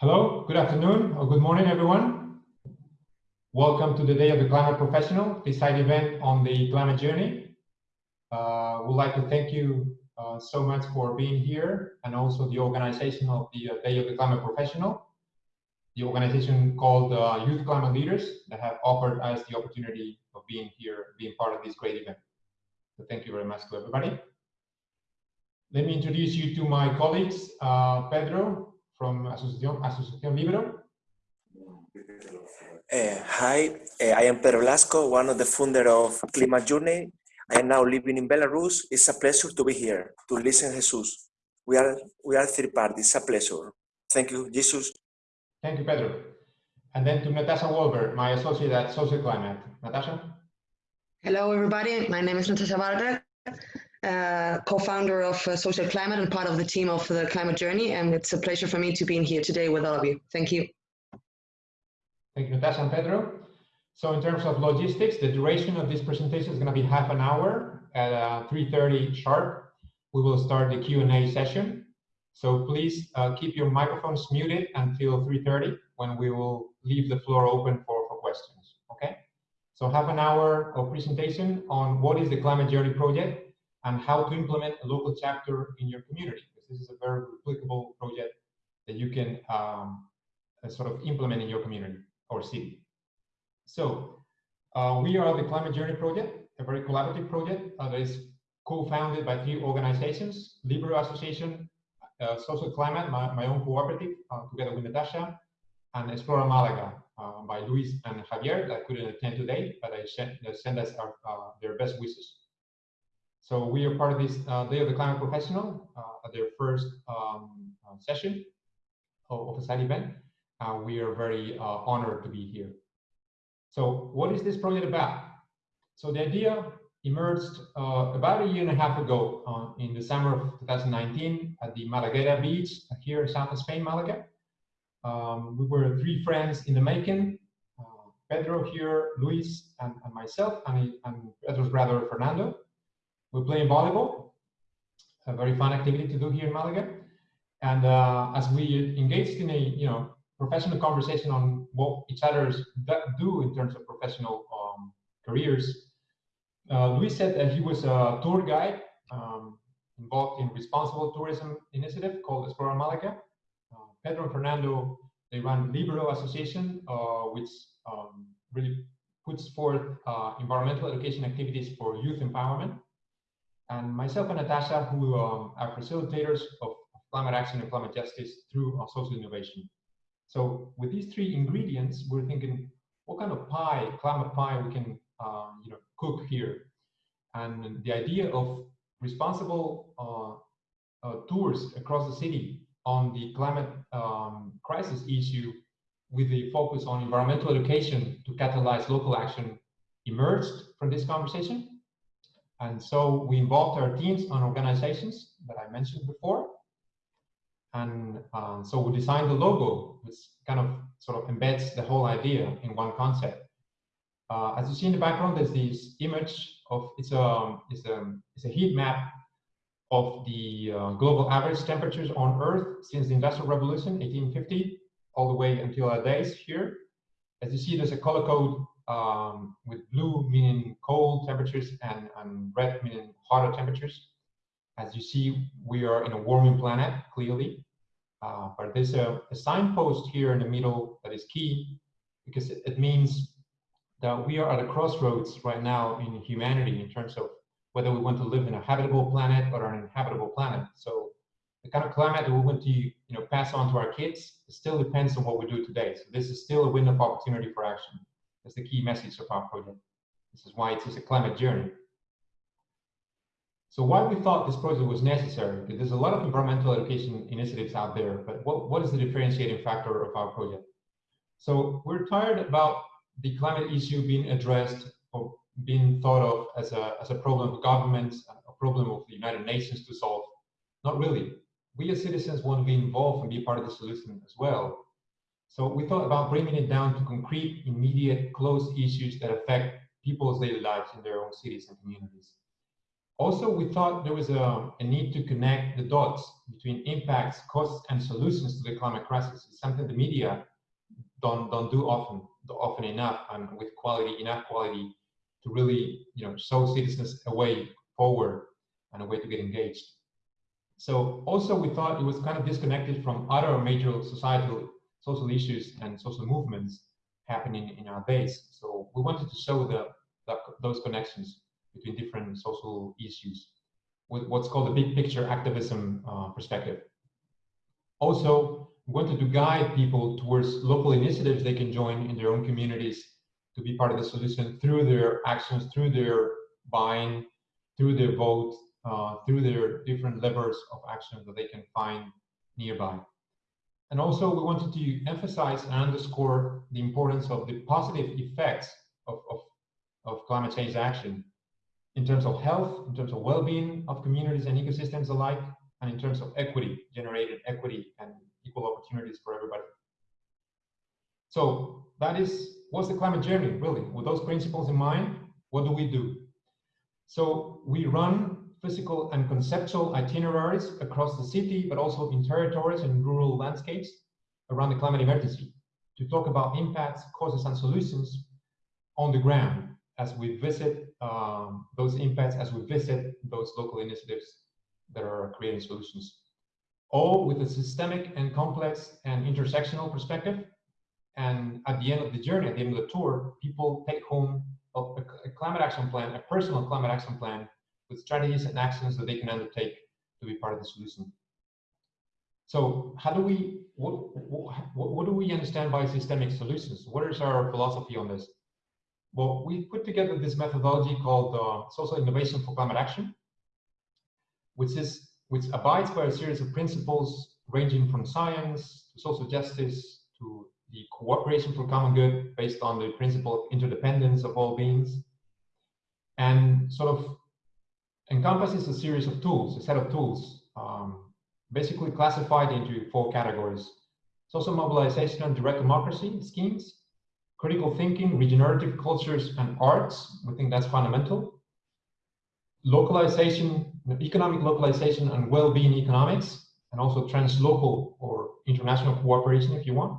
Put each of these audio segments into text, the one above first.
Hello, good afternoon or good morning, everyone. Welcome to the Day of the Climate Professional, this side event on the climate journey. Uh, we'd like to thank you uh, so much for being here and also the organization of the uh, Day of the Climate Professional, the organization called uh, Youth Climate Leaders that have offered us the opportunity of being here, being part of this great event. So thank you very much to everybody. Let me introduce you to my colleagues, uh, Pedro from Asociación, Asociación Libero. Uh, hi, uh, I am Pedro Lasco, one of the founder of Climate Journey. I am now living in Belarus. It's a pleasure to be here, to listen Jesus. We are, we are third party, it's a pleasure. Thank you, Jesus. Thank you, Pedro. And then to Natasha Wolber, my associate at Social Climate. Natasha? Hello, everybody. My name is Natasha Walberg uh, co-founder of uh, Social Climate and part of the team of the Climate Journey. And it's a pleasure for me to be in here today with all of you. Thank you. Thank you, Natasha and Pedro. So in terms of logistics, the duration of this presentation is going to be half an hour at uh, 3.30 sharp. We will start the Q&A session. So please uh, keep your microphones muted until 3.30 when we will leave the floor open for, for questions, okay? So half an hour of presentation on what is the Climate Journey Project, and how to implement a local chapter in your community, because this is a very replicable project that you can um, uh, sort of implement in your community or city. So uh, we are the Climate Journey Project, a very collaborative project uh, that is co-founded by three organizations, Libero Association, uh, Social Climate, my, my own cooperative, uh, together with Natasha, and Explora Malaga uh, by Luis and Javier that couldn't attend today, but they sent, sent us our, their best wishes. So we are part of this uh, Day of the Climate Professional uh, at their first um, uh, session of, of a side event. Uh, we are very uh, honored to be here. So what is this project about? So the idea emerged uh, about a year and a half ago in the summer of 2019 at the Malagueta beach here in south of Spain, Malaga. Um, we were three friends in the making, Pedro here, Luis, and, and myself, and, and Pedro's brother, Fernando. We're playing volleyball, a very fun activity to do here in Malaga. And uh, as we engaged in a you know professional conversation on what each other's do in terms of professional um, careers, uh, Luis said that he was a tour guide um, involved in responsible tourism initiative called Explora Malaga. Uh, Pedro and Fernando, they run Libero Association, uh, which um, really puts forth uh, environmental education activities for youth empowerment and myself and Natasha, who um, are facilitators of climate action and climate justice through social innovation. So with these three ingredients, we're thinking, what kind of pie, climate pie, we can um, you know, cook here? And the idea of responsible uh, uh, tours across the city on the climate um, crisis issue with the focus on environmental education to catalyze local action emerged from this conversation. And so we involved our teams and organizations that I mentioned before. And uh, so we designed the logo, which kind of sort of embeds the whole idea in one concept. Uh, as you see in the background, there's this image of it's a it's a it's a heat map of the uh, global average temperatures on Earth since the Industrial Revolution, 1850, all the way until our days here. As you see, there's a color code um, with blue meaning cold temperatures and, and red meaning hotter temperatures. As you see, we are in a warming planet, clearly. Uh, but there's a, a, signpost here in the middle that is key because it, it, means that we are at a crossroads right now in humanity in terms of whether we want to live in a habitable planet or an inhabitable planet. So the kind of climate that we want to you know, pass on to our kids still depends on what we do today. So this is still a window of opportunity for action. That's the key message of our project. This is why it is a climate journey. So why we thought this project was necessary, because there's a lot of environmental education initiatives out there, but what, what is the differentiating factor of our project? So we're tired about the climate issue being addressed or being thought of as a, as a problem of governments, a problem of the United Nations to solve. Not really. We as citizens want to be involved and be part of the solution as well. So we thought about bringing it down to concrete, immediate, close issues that affect people's daily lives in their own cities and communities. Also, we thought there was a, a, need to connect the dots between impacts, costs, and solutions to the climate crisis. It's something the media don't, don't do often, often enough and with quality, enough quality to really you know, show citizens a way forward and a way to get engaged. So also we thought it was kind of disconnected from other major societal social issues and social movements happening in our base. So we wanted to show the, the those connections between different social issues with what's called the big picture activism uh, perspective. Also, we wanted to guide people towards local initiatives they can join in their own communities to be part of the solution through their actions, through their buying, through their vote, uh, through their different levers of action that they can find nearby. And also we wanted to emphasize and underscore the importance of the positive effects of, of, of climate change action in terms of health, in terms of well-being of communities and ecosystems alike, and in terms of equity, generated equity and equal opportunities for everybody. So that is, what's the climate journey, really? With those principles in mind, what do we do? So we run physical and conceptual itineraries across the city, but also in territories and rural landscapes around the climate emergency to talk about impacts, causes, and solutions on the ground as we visit um, those impacts, as we visit those local initiatives that are creating solutions. All with a systemic and complex and intersectional perspective. And at the end of the journey, at the end of the tour, people take home a, a climate action plan, a personal climate action plan with strategies and actions that they can undertake to be part of the solution. So how do we, what, what, what do we understand by systemic solutions? What is our philosophy on this? Well, we put together this methodology called uh, Social Innovation for Climate Action, which is which abides by a series of principles ranging from science to social justice to the cooperation for common good based on the principle of interdependence of all beings and sort of encompasses a series of tools, a set of tools, um, basically classified into four categories. Social mobilization and direct democracy schemes, critical thinking, regenerative cultures, and arts. We think that's fundamental. Localization, economic localization and well-being economics, and also translocal or international cooperation, if you want.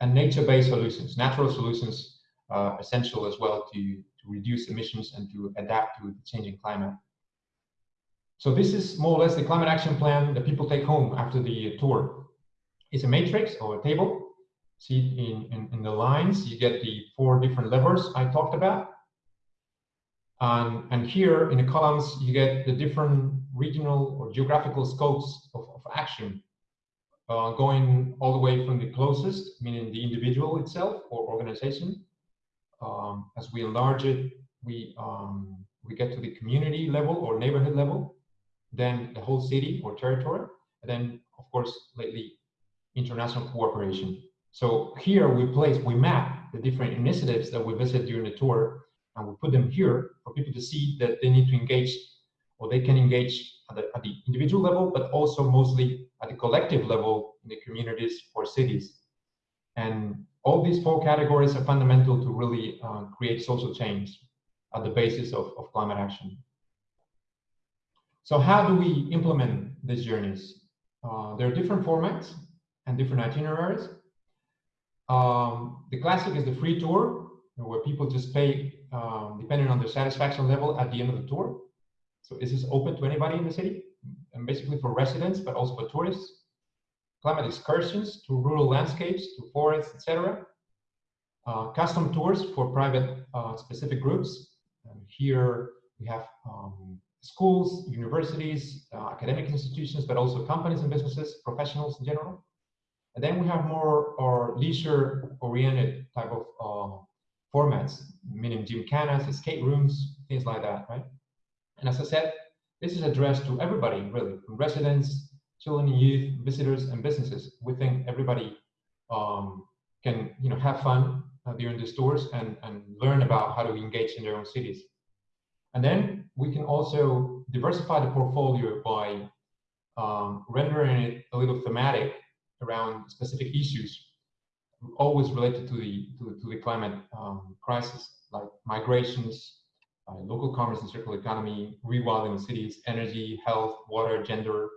And nature-based solutions, natural solutions, uh, essential as well to, to reduce emissions and to adapt to the changing climate. So this is more or less the climate action plan that people take home after the tour. It's a matrix or a table. See in, in, in the lines, you get the four different levers I talked about. And, and here in the columns, you get the different regional or geographical scopes of, of action, uh, going all the way from the closest, meaning the individual itself or organization. Um, as we enlarge it, we, um, we get to the community level or neighborhood level then the whole city or territory, and then of course lately international cooperation. So here we place, we map the different initiatives that we visit during the tour, and we put them here for people to see that they need to engage, or they can engage at the, at the individual level, but also mostly at the collective level in the communities or cities. And all these four categories are fundamental to really uh, create social change at the basis of, of climate action. So how do we implement these journeys? Uh, there are different formats and different itineraries. Um, the classic is the free tour, where people just pay um, depending on their satisfaction level at the end of the tour. So this is open to anybody in the city, and basically for residents, but also for tourists. Climate excursions to rural landscapes, to forests, etc. Uh, custom tours for private uh, specific groups. And here we have um, schools, universities, uh, academic institutions, but also companies and businesses, professionals in general. And then we have more or leisure-oriented type of uh, formats, meaning gymkhanas, escape rooms, things like that, right? And as I said, this is addressed to everybody, really, from residents, children youth, visitors, and businesses. We think everybody um, can, you know, have fun uh, during these tours and, and learn about how to engage in their own cities. And then we can also diversify the portfolio by um, rendering it a little thematic around specific issues, always related to the to, to the climate um, crisis, like migrations, uh, local commerce and circular economy, rewilding cities, energy, health, water, gender.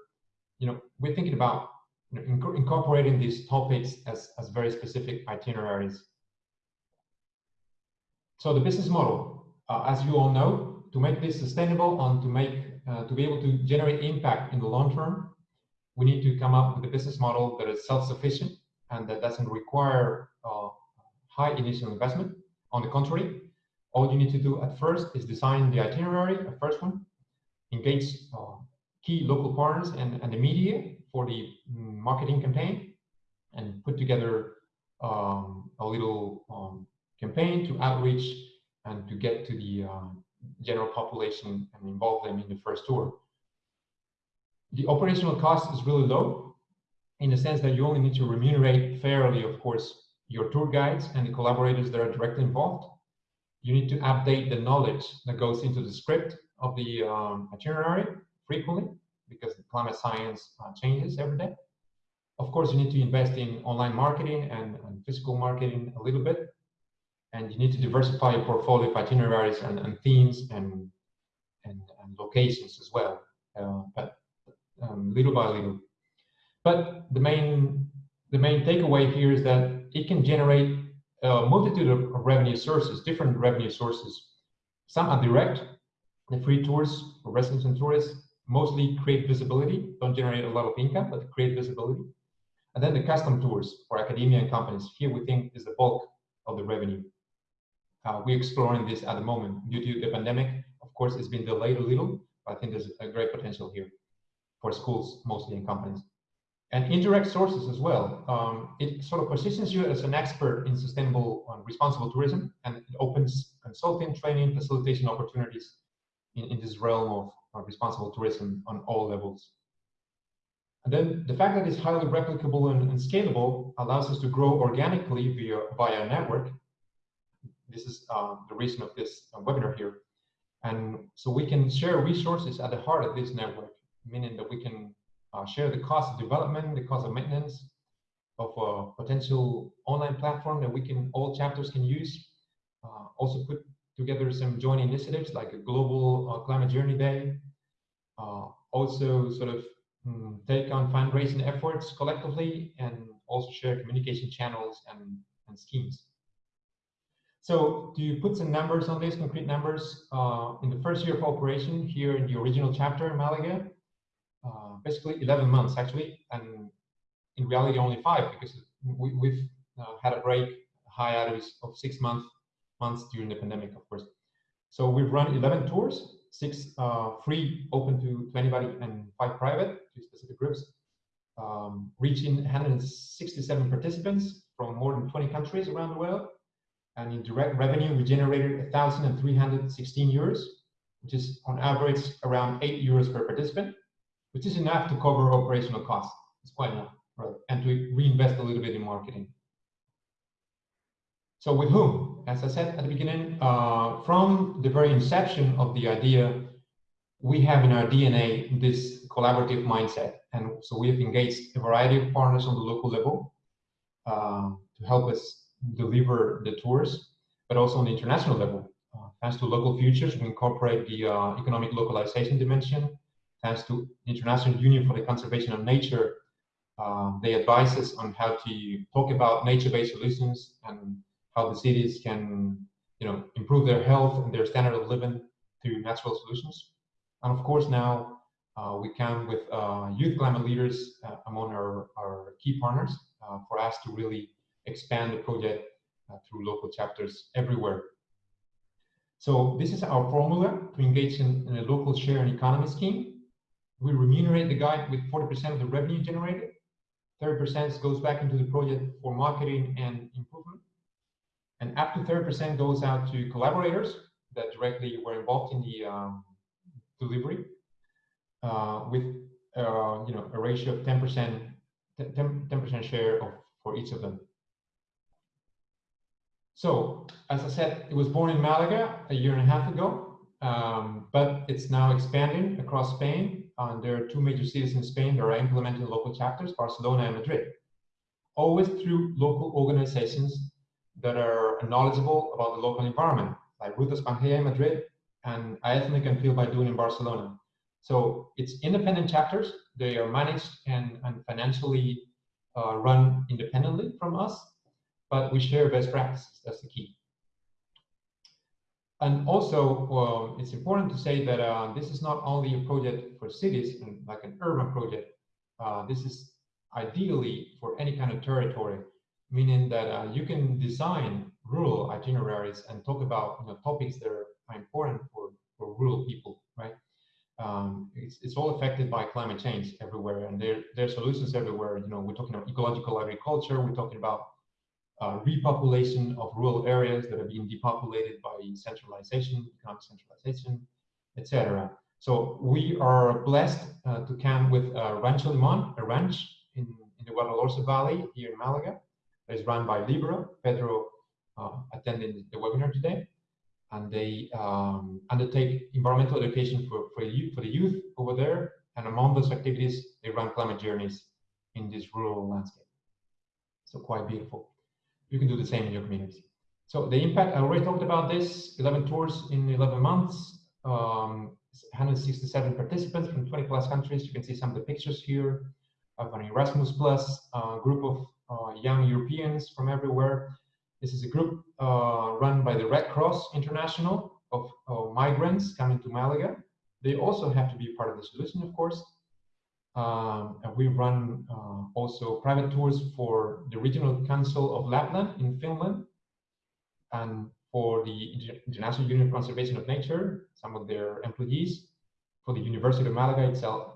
You know, we're thinking about you know, inc incorporating these topics as, as very specific itineraries. So the business model, uh, as you all know, to make this sustainable and to make uh, to be able to generate impact in the long term, we need to come up with a business model that is self-sufficient and that doesn't require uh, high initial investment. On the contrary, all you need to do at first is design the itinerary, the first one, engage uh, key local partners and, and the media for the marketing campaign, and put together um, a little um, campaign to outreach and to get to the uh, general population and involve them in the first tour. The operational cost is really low in the sense that you only need to remunerate fairly, of course, your tour guides and the collaborators that are directly involved. You need to update the knowledge that goes into the script of the um, itinerary frequently because the climate science uh, changes every day. Of course, you need to invest in online marketing and, and, physical marketing a little bit. And you need to diversify your portfolio of itineraries and, and themes and, and, locations as well, uh, but um, little by little. But the main, the main takeaway here is that it can generate a multitude of revenue sources, different revenue sources. Some are direct, the free tours for residents and tourists, mostly create visibility, don't generate a lot of income, but create visibility. And then the custom tours for academia and companies. Here we think is the bulk of the revenue. Uh, we're exploring this at the moment. Due to the pandemic, of course, it's been delayed a little, but I think there's a great potential here for schools mostly and companies and indirect sources as well. Um, it sort of positions you as an expert in sustainable and responsible tourism, and it opens consulting, training, facilitation opportunities in, in this realm of, of responsible tourism on all levels. And then the fact that it's highly replicable and, and scalable allows us to grow organically via, via a network. This is uh, the reason of this uh, webinar here. And so we can share resources at the heart of this network, meaning that we can uh, share the cost of development, the cost of maintenance of a potential online platform that we can, all chapters can use. Uh, also put together some joint initiatives like a global uh, climate journey day. Uh, also sort of um, take on fundraising efforts collectively and also share communication channels and, and schemes. So do you put some numbers on this, concrete numbers, uh, in the first year of operation here in the original chapter in Malaga, uh, basically 11 months actually, and in reality only five because we, have uh, had a break hiatus of six months months during the pandemic, of course. So we've run 11 tours, six uh, free, open to, to anybody, and five private to specific groups, um, reaching 167 participants from more than 20 countries around the world. And in direct revenue, we generated 1,316 euros, which is on average around 8 euros per participant which is enough to cover operational costs. It's quite enough, right? And to reinvest a little bit in marketing. So with whom? As I said at the beginning, uh, from the very inception of the idea, we have in our DNA this collaborative mindset. And so we have engaged a variety of partners on the local level uh, to help us deliver the tours, but also on the international level. Uh, thanks to local futures, we incorporate the uh, economic localization dimension thanks to International Union for the Conservation of Nature, uh, they advise us on how to talk about nature-based solutions and how the cities can, you know, improve their health and their standard of living through natural solutions. And of course, now uh, we come with uh, youth climate leaders uh, among our, our key partners for us to really expand the project uh, through local chapters everywhere. So this is our formula to engage in, in a local share and economy scheme we remunerate the guide with 40% of the revenue generated. 30% goes back into the project for marketing and improvement. And up to 30% goes out to collaborators that directly were involved in the um, delivery uh, with uh, you know a ratio of 10% 10% share of for each of them. So as I said, it was born in Malaga a year and a half ago, um, but it's now expanding across Spain uh, there are two major cities in Spain that are implementing local chapters, Barcelona and Madrid, always through local organizations that are knowledgeable about the local environment, like Rutas Pangea in Madrid, and I ethnic and feel by doing in Barcelona. So it's independent chapters. They are managed and, and financially uh, run independently from us, but we share best practices. That's the key. And also, well, it's important to say that uh, this is not only a project for cities and like an urban project. Uh, this is ideally for any kind of territory, meaning that uh, you can design rural itineraries and talk about you know, topics that are important for, for rural people, right? Um, it's, it's all affected by climate change everywhere, and there, there are solutions everywhere. You know, we're talking about ecological agriculture, we're talking about uh, repopulation of rural areas that are being depopulated by centralization, economic centralization, etc. So we are blessed uh, to come with uh, Rancho Limon, a ranch in, in the Guadalhorce Valley here in Malaga, that is run by Libero. Pedro uh, attended the webinar today, and they um, undertake environmental education for, for, for the youth over there. And among those activities, they run climate journeys in this rural landscape. So quite beautiful you can do the same in your community. So the impact, I already talked about this, 11 tours in 11 months, um, 167 participants from 20 plus countries. You can see some of the pictures here of an Erasmus Plus uh, group of uh, young Europeans from everywhere. This is a group uh, run by the Red Cross International of, of migrants coming to Malaga. They also have to be part of the solution, of course. Um, and we run uh, also private tours for the Regional Council of Lapland in Finland and for the International Union for Conservation of Nature, some of their employees, for the University of Malaga itself.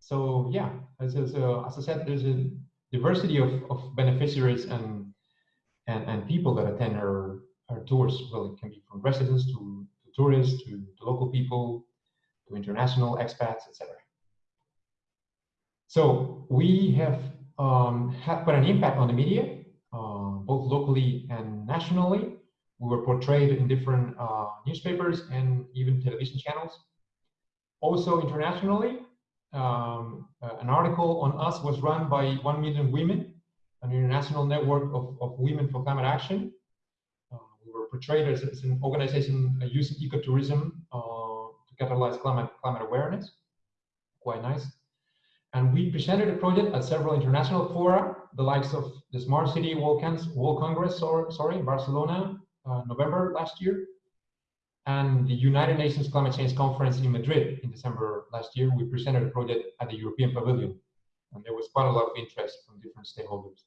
So yeah, as, as, uh, as I said, there's a diversity of, of beneficiaries and, and, and people that attend our, our tours. Well, it can be from residents to, to tourists, to, to local people, to international expats, etc. So we have um, had quite an impact on the media, uh, both locally and nationally. We were portrayed in different uh, newspapers and even television channels. Also internationally, um, uh, an article on us was run by 1 Million Women, an international network of, of women for climate action. Uh, we were portrayed as, as an organization uh, using ecotourism uh, to catalyze climate, climate awareness. Quite nice. And we presented a project at several international fora, the likes of the Smart City World, World Congress, or, sorry, Barcelona, uh, November last year, and the United Nations Climate Change Conference in Madrid in December last year. We presented a project at the European Pavilion, and there was quite a lot of interest from different stakeholders.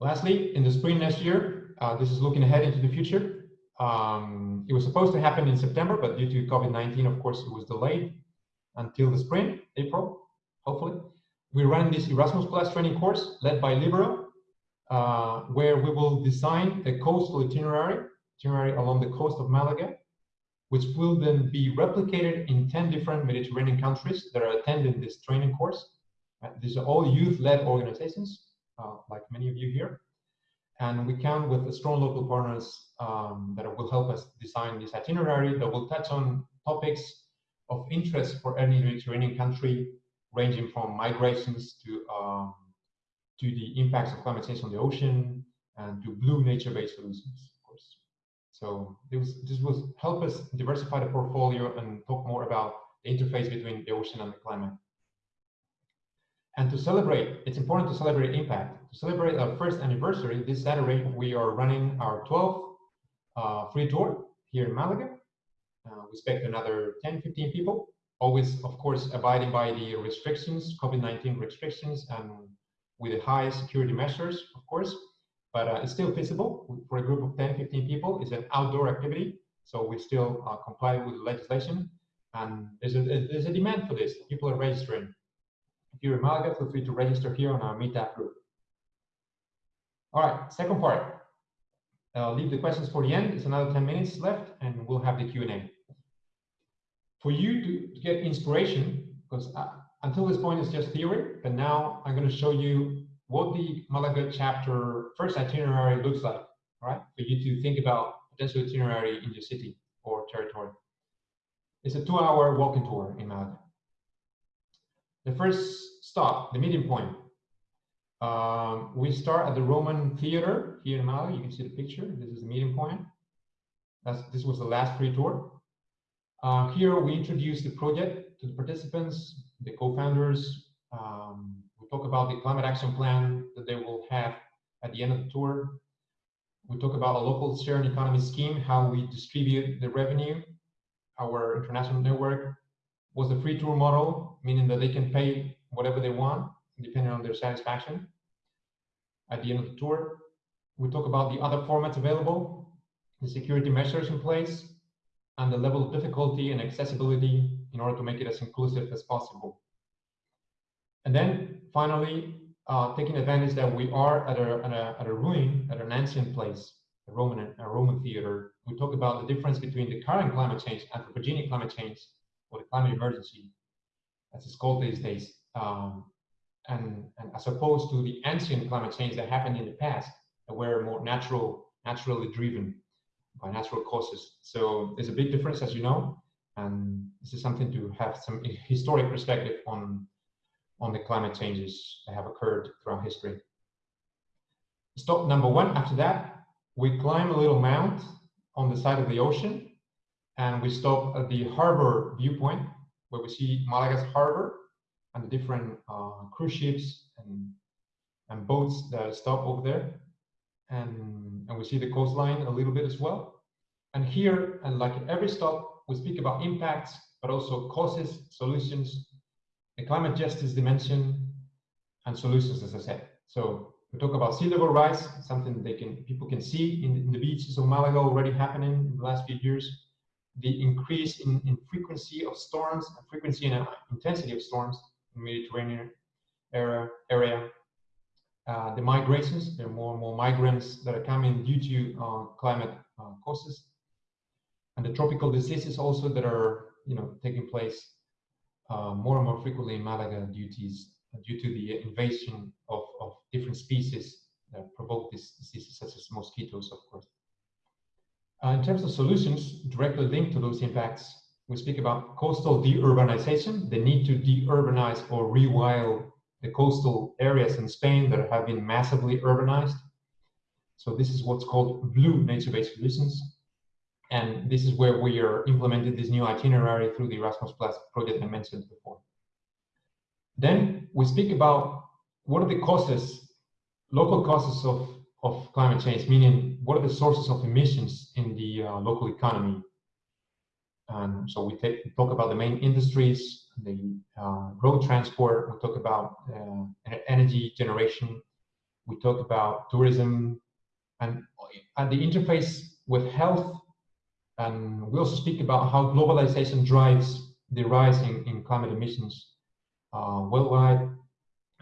Lastly, in the spring next year, uh, this is looking ahead into the future. Um, it was supposed to happen in September, but due to COVID-19, of course, it was delayed until the spring, April, hopefully. We run this Erasmus Plus training course led by Libero, uh, where we will design a coastal itinerary, itinerary along the coast of Malaga, which will then be replicated in 10 different Mediterranean countries that are attending this training course. Uh, these are all youth-led organizations, uh, like many of you here. And we count with strong local partners um, that will help us design this itinerary that will touch on topics of interest for any Mediterranean country, ranging from migrations to um, to the impacts of climate change on the ocean and to blue nature-based solutions, of course. So this, this will help us diversify the portfolio and talk more about the interface between the ocean and the climate. And to celebrate, it's important to celebrate impact. To celebrate our first anniversary, this Saturday, we are running our 12th uh, free tour here in Malaga. We expect another 10, 15 people, always, of course, abiding by the restrictions, COVID-19 restrictions, and with the high security measures, of course, but uh, it's still feasible for a group of 10, 15 people. It's an outdoor activity, so we still uh, comply with the legislation, and there's a, there's a demand for this. People are registering. If you're in Malaga, feel free to register here on our Meetup group. All right, second part. I'll leave the questions for the end. It's another 10 minutes left, and we'll have the Q&A for you to, get inspiration, because uh, until this point it's just theory, but now I'm going to show you what the Malaga chapter first itinerary looks like, right? For you to think about potential itinerary in your city or territory. It's a two-hour walking tour in Malaga. The first stop, the meeting point. Um, we start at the Roman Theater here in Malaga. You can see the picture. This is the meeting point. That's, this was the last free tour. Uh, here we introduce the project to the participants, the co-founders. Um, we talk about the climate action plan that they will have at the end of the tour. We talk about a local sharing economy scheme, how we distribute the revenue. Our international network was the free tour model, meaning that they can pay whatever they want, depending on their satisfaction. At the end of the tour, we talk about the other formats available, the security measures in place, and the level of difficulty and accessibility in order to make it as inclusive as possible. And then finally, uh, taking advantage that we are at a, at a, at a ruin, at an ancient place, a Roman, a Roman theater, we talk about the difference between the current climate change, anthropogenic climate change, or the climate emergency, as it's called these days, um, and, and as opposed to the ancient climate change that happened in the past, that were more natural, naturally driven by natural causes. So there's a big difference, as you know, and this is something to have some historic perspective on, on the climate changes that have occurred throughout history. Stop number one, after that, we climb a little mount on the side of the ocean, and we stop at the harbor viewpoint, where we see Malaga's harbor and the different uh, cruise ships and, and boats that stop over there and, and we see the coastline a little bit as well. And here, and like every stop, we speak about impacts, but also causes, solutions, the climate justice dimension, and solutions, as I said. So we talk about sea level rise, something they can people can see in, in the beaches of Malaga already happening in the last few years. The increase in, in frequency of storms, and frequency and uh, intensity of storms in the Mediterranean area uh, the migrations. There are more and more migrants that are coming due to uh, climate uh, causes, and the tropical diseases also that are you know taking place uh, more and more frequently in Malaga due to due to the invasion of, of different species that provoke these diseases, such as mosquitoes, of course. Uh, in terms of solutions directly linked to those impacts, we speak about coastal deurbanization, the need to deurbanize or rewild the coastal areas in Spain that have been massively urbanized. So this is what's called blue nature-based solutions. And this is where we are implementing this new itinerary through the Erasmus Plus project I mentioned before. Then we speak about what are the causes, local causes of, of climate change, meaning what are the sources of emissions in the uh, local economy. And so we take, talk about the main industries, the uh, road transport, we talk about uh, energy generation, we talk about tourism, and at the interface with health, and we also speak about how globalization drives the rise in, in climate emissions uh, worldwide,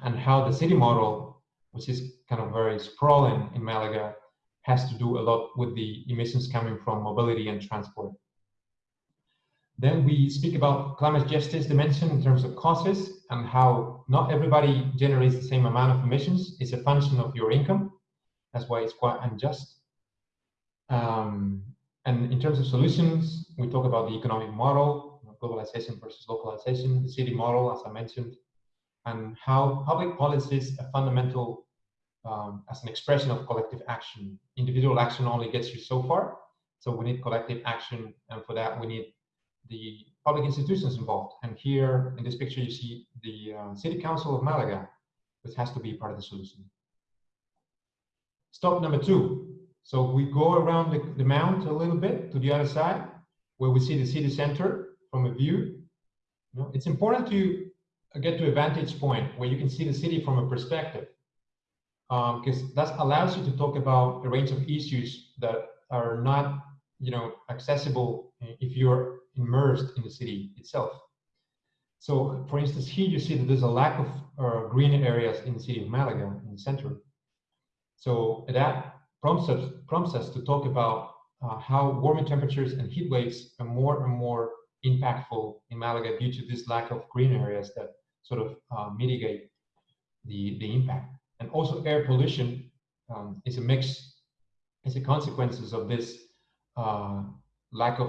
and how the city model, which is kind of very sprawling in Malaga, has to do a lot with the emissions coming from mobility and transport. Then we speak about climate justice dimension in terms of causes and how not everybody generates the same amount of emissions. It's a function of your income. That's why it's quite unjust. Um, and in terms of solutions, we talk about the economic model, globalization versus localization, the city model, as I mentioned, and how public policy is a fundamental um, as an expression of collective action. Individual action only gets you so far. So we need collective action. And for that, we need the public institutions involved. And here in this picture, you see the uh, City Council of Malaga, which has to be part of the solution. Stop number two. So we go around the, the mount a little bit to the other side, where we see the city center from a view. You know, it's important to get to a vantage point where you can see the city from a perspective, because um, that allows you to talk about a range of issues that are not, you know, accessible if you're immersed in the city itself. So, for instance, here you see that there's a lack of uh, green areas in the city of Malaga, in the center. So that prompts us, prompts us to talk about uh, how warming temperatures and heat waves are more and more impactful in Malaga due to this lack of green areas that sort of uh, mitigate the, the impact. And also air pollution um, is a mix, is a consequences of this uh, lack of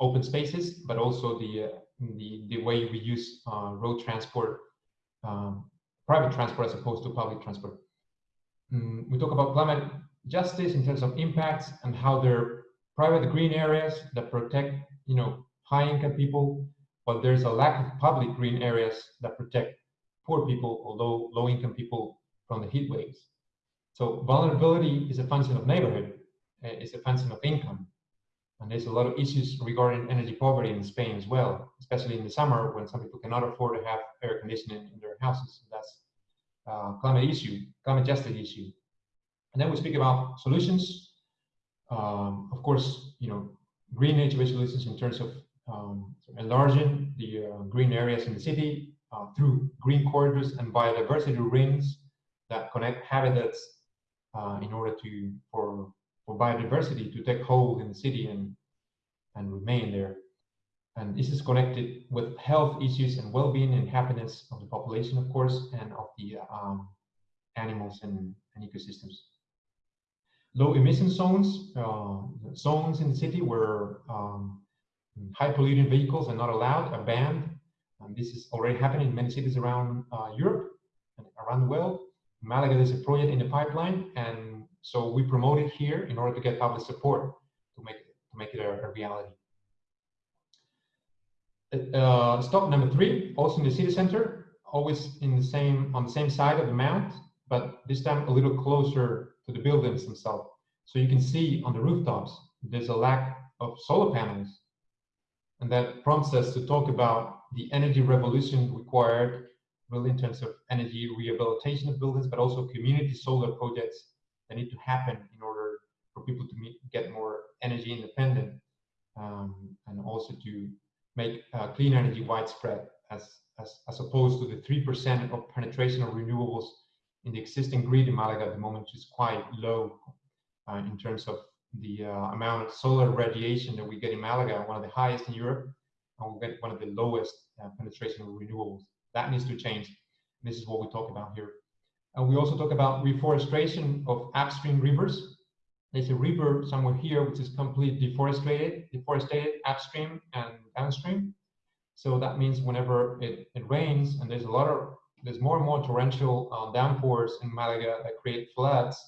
open spaces, but also the the, the way we use uh, road transport, um, private transport as opposed to public transport. Mm, we talk about climate justice in terms of impacts and how they're private green areas that protect, you know, high-income people, but there's a lack of public green areas that protect poor people, although low-income people from the heat waves. So vulnerability is a function of neighborhood, uh, it's a function of income. And there's a lot of issues regarding energy poverty in Spain as well, especially in the summer when some people cannot afford to have air conditioning in their houses. That's uh, climate issue, climate justice issue. And then we speak about solutions. Um, of course, you know, green nature-based solutions in terms of um, enlarging the uh, green areas in the city uh, through green corridors and biodiversity rings that connect habitats uh, in order to for for biodiversity to take hold in the city and and remain there. And this is connected with health issues and well-being and happiness of the population, of course, and of the um, animals and, and, ecosystems. Low emission zones, uh, zones in the city where um, high polluting vehicles are not allowed, are banned. And this is already happening in many cities around uh, Europe and around the world. Malaga, there's a project in the pipeline, and so we promote it here in order to get public support to make it, to make it a, a reality. Uh, stop number three, also in the city center, always in the same on the same side of the mount, but this time a little closer to the buildings themselves. So you can see on the rooftops, there's a lack of solar panels. And that prompts us to talk about the energy revolution required really in terms of energy rehabilitation of buildings, but also community solar projects that need to happen in order for people to meet, get more energy independent um, and also to make uh, clean energy widespread as, as, as opposed to the 3% of penetration of renewables in the existing grid in Malaga at the moment, which is quite low uh, in terms of the uh, amount of solar radiation that we get in Malaga, one of the highest in Europe, and we get one of the lowest uh, penetration of renewables. That needs to change. This is what we talk about here. And we also talk about reforestation of upstream rivers. There's a river somewhere here which is completely deforested, deforested upstream and downstream. So that means whenever it, it rains and there's a lot of, there's more and more torrential uh, downpours in Malaga that create floods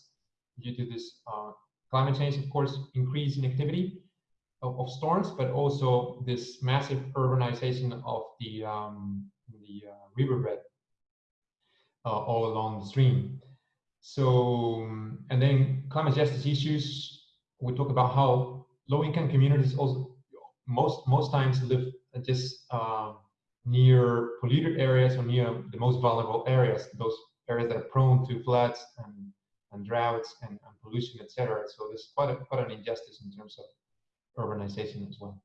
due to this uh, climate change, of course, increase in activity of, of storms, but also this massive urbanization of the, um, the uh, riverbed uh, all along the stream. So, and then climate justice issues, we talk about how low-income communities also most most times live just uh, near polluted areas or near the most vulnerable areas, those areas that are prone to floods and, and droughts and, and pollution, etc. So there's quite a, quite an injustice in terms of urbanization as well.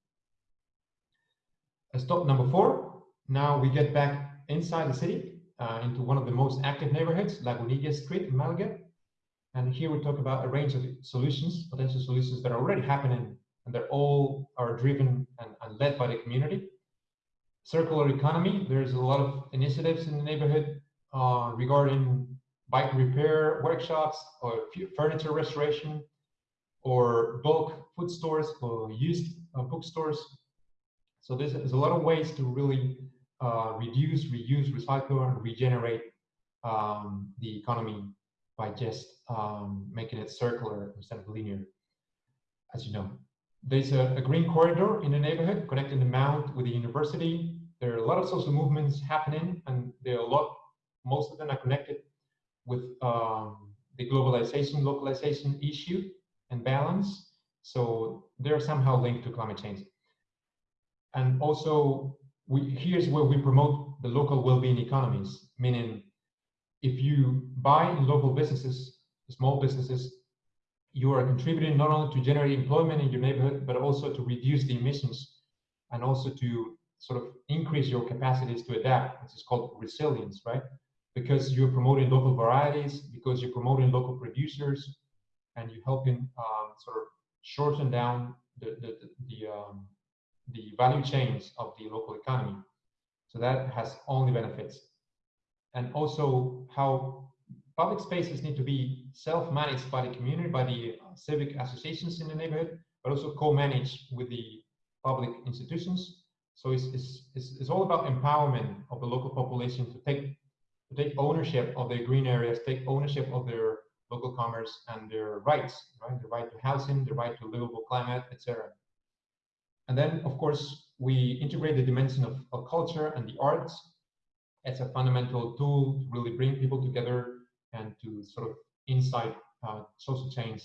Stop number four. Now we get back inside the city uh, into one of the most active neighborhoods, Lagunilla Street in Malaga. And here we talk about a range of solutions, potential solutions that are already happening and they're all are driven and, and led by the community. Circular economy, there's a lot of initiatives in the neighborhood uh, regarding bike repair workshops or furniture restoration or bulk food stores or used uh, bookstores. So there's, there's a lot of ways to really uh, reduce, reuse, recycle, and regenerate um, the economy by just um, making it circular instead of linear, as you know. There's a, a, green corridor in the neighborhood connecting the mount with the university. There are a lot of social movements happening, and there are a lot, most of them are connected with um, the globalization, localization issue and balance. So they're somehow linked to climate change. And also we, here's where we promote the local well-being economies, meaning if you buy in local businesses, small businesses, you are contributing not only to generate employment in your neighborhood, but also to reduce the emissions and also to sort of increase your capacities to adapt, which is called resilience, right? Because you're promoting local varieties, because you're promoting local producers, and you're helping um, sort of shorten down the, the, the, the um, the value chains of the local economy. So that has only benefits. And also how public spaces need to be self-managed by the community, by the uh, civic associations in the neighborhood, but also co-managed with the public institutions. So it's, it's, it's, it's all about empowerment of the local population to take, to take ownership of their green areas, take ownership of their local commerce and their rights, right? The right to housing, the right to livable climate, etc. And then, of course, we integrate the dimension of, of culture and the arts as a fundamental tool to really bring people together and to sort of insight uh, social change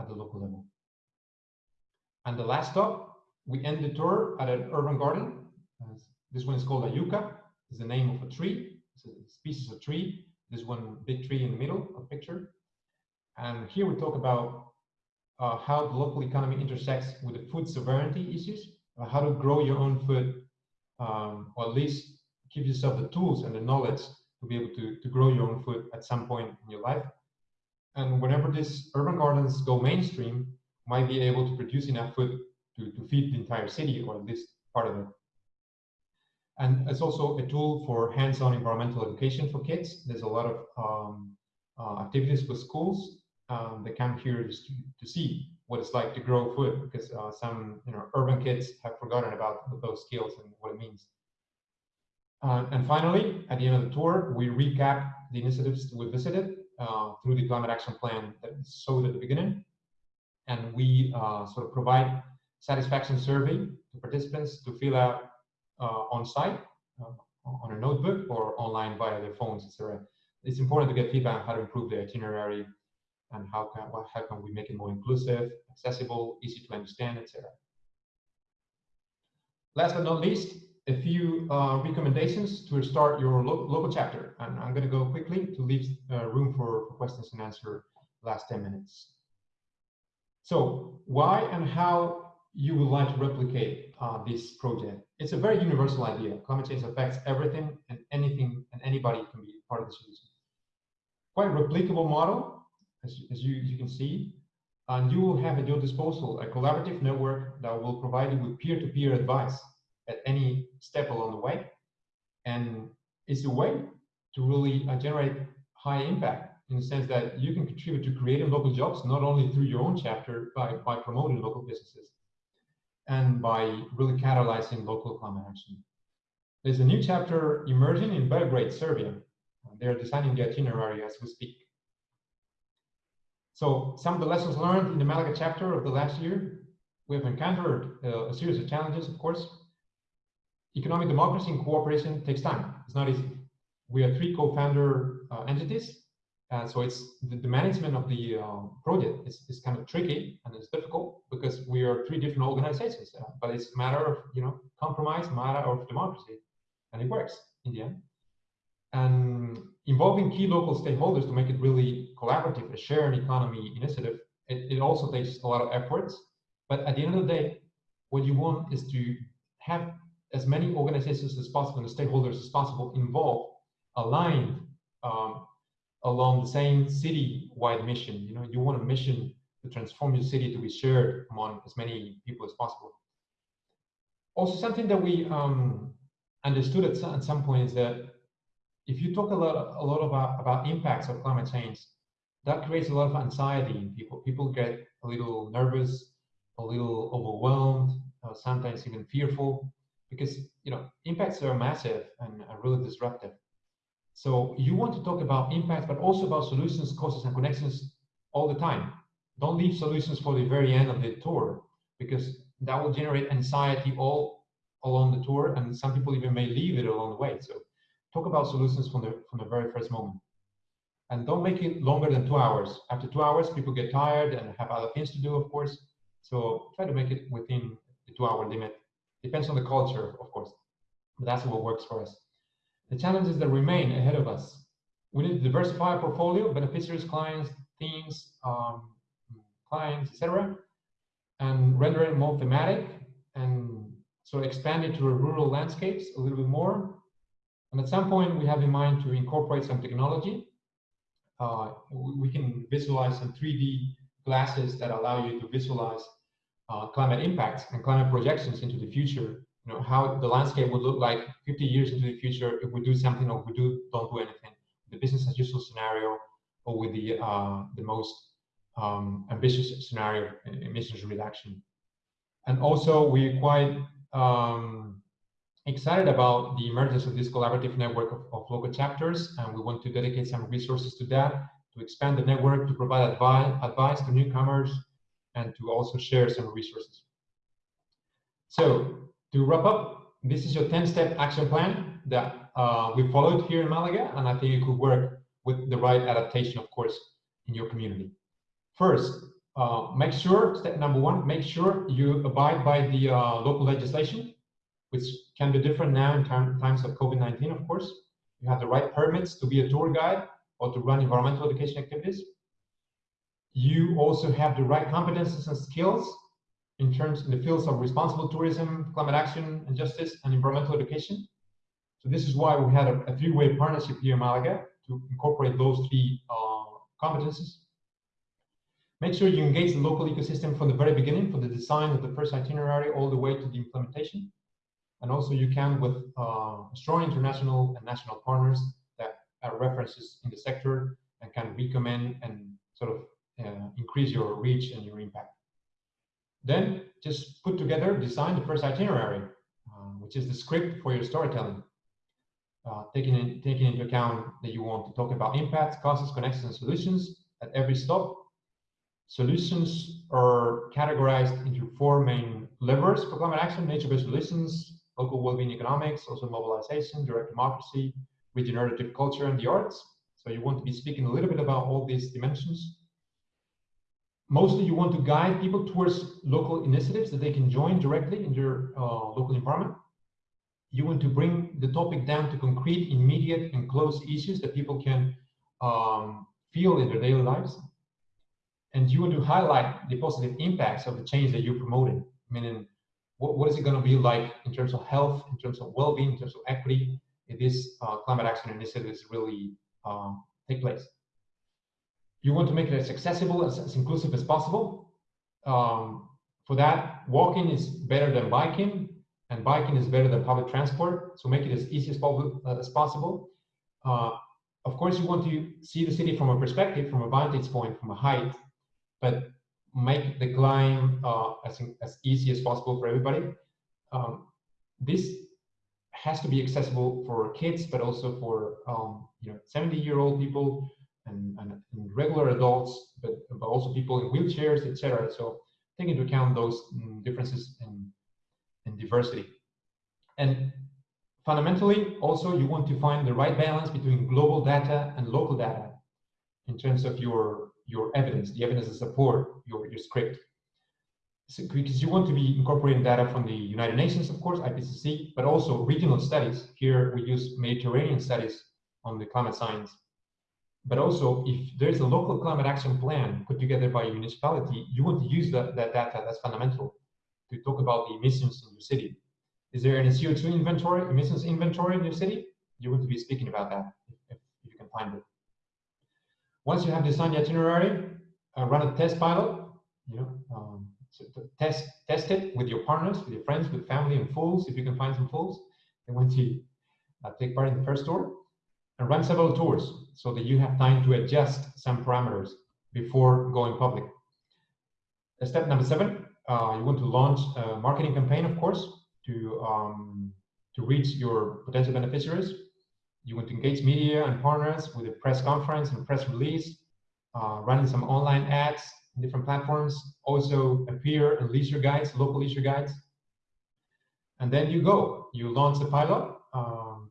at the local level. And the last stop, we end the tour at an urban garden. Uh, this one is called a yucca. It's the name of a tree. It's a species of tree. This one big tree in the middle of the picture. And here we talk about uh, how the local economy intersects with the food sovereignty issues, uh, how to grow your own food, um, or at least give yourself the tools and the knowledge to be able to, to grow your own food at some point in your life. And whenever these urban gardens go mainstream, might be able to produce enough food to, to feed the entire city or at least part of it. And it's also a tool for hands-on environmental education for kids. There's a lot of um, uh, activities with schools um, that come here to, to see what it's like to grow food because uh, some you know urban kids have forgotten about those skills and what it means. Uh, and finally, at the end of the tour, we recap the initiatives we visited uh, through the climate action plan that we showed at the beginning. And we uh, sort of provide satisfaction survey to participants to fill out uh, on site uh, on a notebook or online via their phones, etc. It's important to get feedback on how to improve the itinerary and how can, how can we make it more inclusive, accessible, easy to understand, etc. Last but not least, a few uh, recommendations to start your lo local chapter. And I'm going to go quickly to leave uh, room for, for, questions and answer last 10 minutes. So why and how you would like to replicate uh, this project? It's a very universal idea. Climate change affects everything and anything and anybody can be part of the solution. Quite replicable model, as, as you, you can see, and you will have at your disposal a collaborative network that will provide you with peer-to-peer -peer advice at any step along the way. And it's a way to really uh, generate high impact in the sense that you can contribute to creating local jobs, not only through your own chapter, by, by promoting local businesses and by really catalyzing local climate action. There's a new chapter emerging in Belgrade, Serbia. They're designing the itinerary as we speak. So some of the lessons learned in the Malaga chapter of the last year, we have encountered uh, a series of challenges, of course, economic democracy and cooperation takes time. It's not easy. We are three co-founder uh, entities, uh, so it's the, the, management of the uh, project is, is kind of tricky and it's difficult because we are three different organizations. Uh, but it's a matter of you know compromise, matter of democracy, and it works in the end. And involving key local stakeholders to make it really collaborative, a shared economy initiative, it, it also takes a lot of efforts. But at the end of the day, what you want is to have as many organizations as possible and stakeholders as possible involved, aligned um, along the same city-wide mission. You know, you want a mission to transform your city to be shared among as many people as possible. Also, something that we um, understood at some, at some point is that if you talk a lot, a lot about, about impacts of climate change, that creates a lot of anxiety in people. People get a little nervous, a little overwhelmed, uh, sometimes even fearful because you know impacts are massive and are really disruptive. So you want to talk about impacts, but also about solutions, causes, and connections all the time. Don't leave solutions for the very end of the tour because that will generate anxiety all along the tour, and some people even may leave it along the way. So talk about solutions from the from the very first moment. And don't make it longer than two hours. After two hours, people get tired and have other things to do, of course. So try to make it within the two-hour limit Depends on the culture, of course, but that's what works for us. The challenges that remain ahead of us. We need to diversify our portfolio, beneficiaries, clients, themes, um, clients, etc., and render it more thematic and so expand it to rural landscapes a little bit more. And at some point, we have in mind to incorporate some technology. Uh, we can visualize some 3D glasses that allow you to visualize uh, climate impacts and climate projections into the future. You know how the landscape would look like 50 years into the future if we do something or we do don't do anything. The business as usual scenario or with the uh, the most um, ambitious scenario emissions reduction. And also we're quite um, excited about the emergence of this collaborative network of, of, local chapters and we want to dedicate some resources to that to expand the network, to provide advice, advice to newcomers, and to also share some resources. So to wrap up, this is your 10-step action plan that uh, we followed here in Malaga, and I think it could work with the right adaptation, of course, in your community. First, uh, make sure, step number one, make sure you abide by the uh, local legislation, which can be different now in times of COVID-19, of course. You have the right permits to be a tour guide or to run environmental education activities. You also have the right competences and skills in terms in the fields of responsible tourism, climate action and justice, and environmental education. So this is why we had a, a three-way partnership here in Malaga to incorporate those three uh, competences. Make sure you engage the local ecosystem from the very beginning, from the design of the first itinerary all the way to the implementation. And also you can with uh, strong international and national partners that are references in the sector and can recommend and sort of uh, increase your reach and your impact. Then just put together, design the first itinerary, uh, which is the script for your storytelling. Uh, taking, in, taking into account that you want to talk about impacts, causes, connections, and solutions at every stop. Solutions are categorized into four main levers for climate action, nature-based solutions, local well-being economics, also mobilization, direct democracy, regenerative culture, and the arts. So you want to be speaking a little bit about all these dimensions mostly you want to guide people towards local initiatives that they can join directly in their uh, local environment. You want to bring the topic down to concrete, immediate, and close issues that people can um, feel in their daily lives. And you want to highlight the positive impacts of the change that you're promoting, meaning what, what is it going to be like in terms of health, in terms of well-being, in terms of equity, if this uh, climate action initiatives really uh, take place you want to make it as accessible, as, as inclusive as possible. Um, for that, walking is better than biking, and biking is better than public transport. So make it as easy as, uh, as possible. Uh, of course, you want to see the city from a perspective, from a vantage point, from a height, but make the climb uh, as, as easy as possible for everybody. Um, this has to be accessible for kids, but also for um, you know 70 year old people, and, and, and regular adults, but, but, also people in wheelchairs, etc. So take into account those mm, differences in, in diversity. And fundamentally, also you want to find the right balance between global data and local data in terms of your your evidence, the evidence to support your, your script. So, because you want to be incorporating data from the United Nations, of course, IPCC, but also regional studies. Here we use Mediterranean studies on the climate science but also, if there's a local climate action plan put together by a municipality, you want to use that, that data, that's fundamental, to talk about the emissions in your city. Is there any CO2 inventory, emissions inventory in your city? You want to be speaking about that, if, if you can find it. Once you have designed the itinerary, uh, run a test pilot, you know, um, so test, test it with your partners, with your friends, with family and fools, if you can find some fools. And once you uh, take part in the first tour, and run several tours so that you have time to adjust some parameters before going public. Step number seven, uh, you want to launch a marketing campaign, of course, to, um, to reach your potential beneficiaries. You want to engage media and partners with a press conference and press release, uh, running some online ads in different platforms, also appear in leisure guides, local leisure guides. And then you go, you launch the pilot um,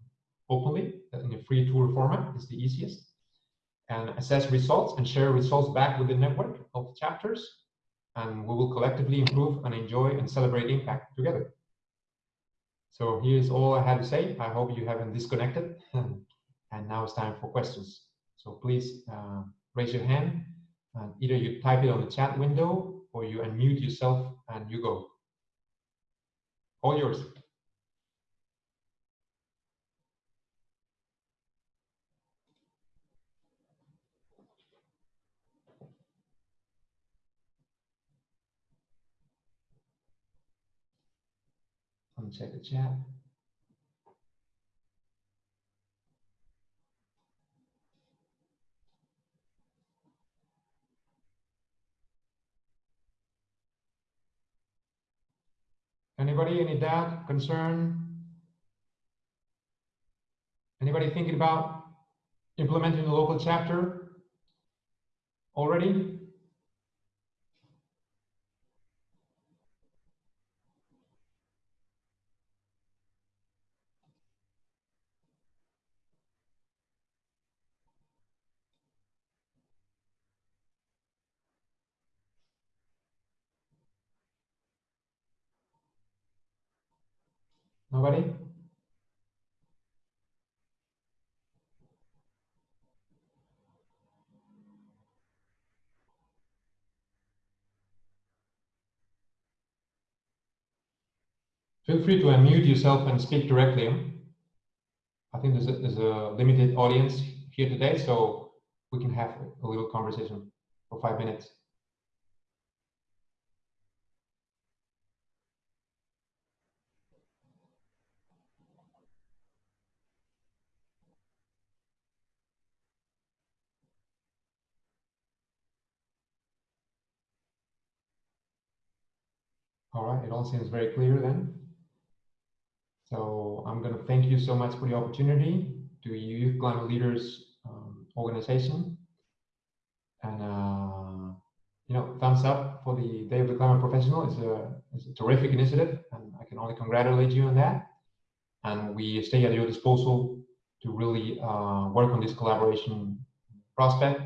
openly in a free tour format is the easiest and assess results and share results back with the network of chapters and we will collectively improve and enjoy and celebrate impact together. So here's all I had to say. I hope you haven't disconnected and now it's time for questions. So please uh, raise your hand and either you type it on the chat window or you unmute yourself and you go. All yours. Check the chat. Anybody, any doubt, concern? Anybody thinking about implementing the local chapter? already? Nobody? Feel free to unmute yourself and speak directly. I think there's a, there's a limited audience here today, so we can have a little conversation for five minutes. All right, it all seems very clear then. So I'm going to thank you so much for the opportunity to Youth Climate Leaders um, organization. And, uh, you know, thumbs up for the Day of the Climate Professional. It's a, it's a terrific initiative, and I can only congratulate you on that. And we stay at your disposal to really uh, work on this collaboration prospect.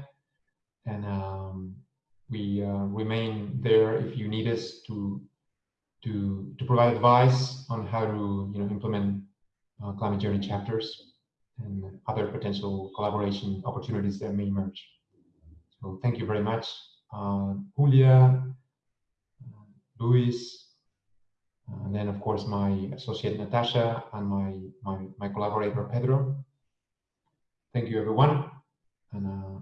And um, we uh, remain there if you need us to to, to provide advice on how to you know, implement uh, climate journey chapters and other potential collaboration opportunities that may emerge. So thank you very much, uh, Julia, uh, Luis, uh, and then of course my associate Natasha and my, my, my collaborator Pedro. Thank you everyone and uh,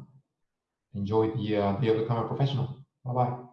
enjoy the uh, the Climate Professional. Bye-bye.